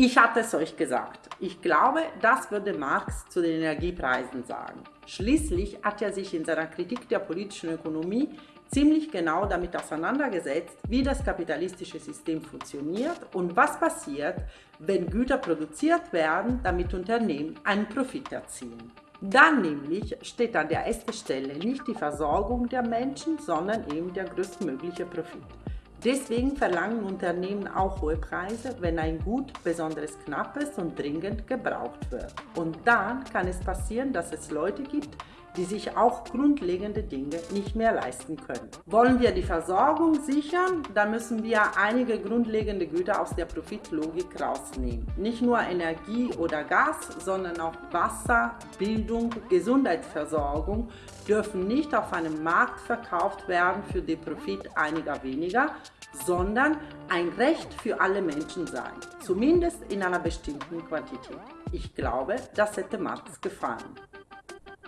Ich hatte es euch gesagt. Ich glaube, das würde Marx zu den Energiepreisen sagen. Schließlich hat er sich in seiner Kritik der politischen Ökonomie ziemlich genau damit auseinandergesetzt, wie das kapitalistische System funktioniert und was passiert, wenn Güter produziert werden, damit Unternehmen einen Profit erzielen. Dann nämlich steht an der ersten Stelle nicht die Versorgung der Menschen, sondern eben der größtmögliche Profit. Deswegen verlangen Unternehmen auch hohe Preise, wenn ein Gut besonders knapp ist und dringend gebraucht wird. Und dann kann es passieren, dass es Leute gibt, die sich auch grundlegende Dinge nicht mehr leisten können. Wollen wir die Versorgung sichern, dann müssen wir einige grundlegende Güter aus der Profitlogik rausnehmen. Nicht nur Energie oder Gas, sondern auch Wasser, Bildung, Gesundheitsversorgung dürfen nicht auf einem Markt verkauft werden für den Profit einiger weniger, sondern ein Recht für alle Menschen sein, zumindest in einer bestimmten Quantität. Ich glaube, das hätte Marx gefallen.